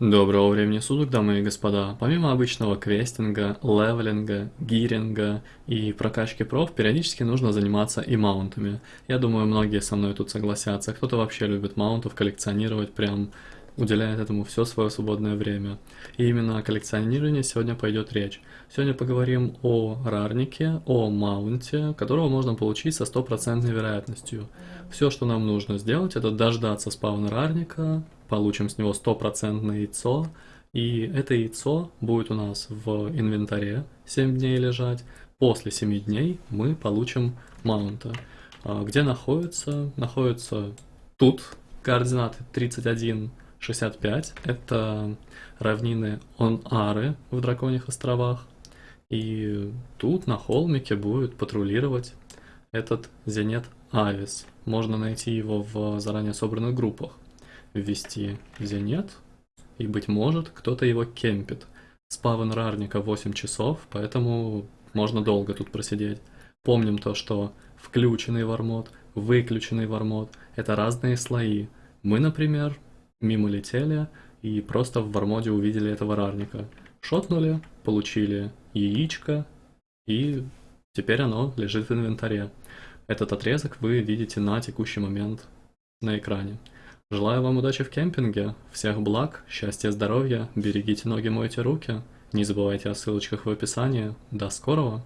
Доброго времени суток, дамы и господа. Помимо обычного квестинга, левелинга, гиринга и прокачки проф, периодически нужно заниматься и маунтами. Я думаю, многие со мной тут согласятся. Кто-то вообще любит маунтов коллекционировать, прям уделяет этому все свое свободное время. И именно о коллекционировании сегодня пойдет речь. Сегодня поговорим о рарнике, о маунте, которого можно получить со стопроцентной вероятностью. Все, что нам нужно сделать, это дождаться спавна рарника, получим с него стопроцентное яйцо, и это яйцо будет у нас в инвентаре 7 дней лежать. После 7 дней мы получим маунта. А где находится? Находится тут, координаты 31, 65. Это равнины Он-Ары в Драконьих островах. И тут на холмике будет патрулировать этот Зенет Авис. Можно найти его в заранее собранных группах ввести Зенет, и, быть может, кто-то его кемпит. Спавн рарника 8 часов, поэтому можно долго тут просидеть. Помним то, что включенный вармод, выключенный вармод — это разные слои. Мы, например, мимо летели и просто в вармоде увидели этого рарника. Шотнули, получили яичко, и теперь оно лежит в инвентаре. Этот отрезок вы видите на текущий момент на экране. Желаю вам удачи в кемпинге, всех благ, счастья, здоровья, берегите ноги, мойте руки. Не забывайте о ссылочках в описании. До скорого!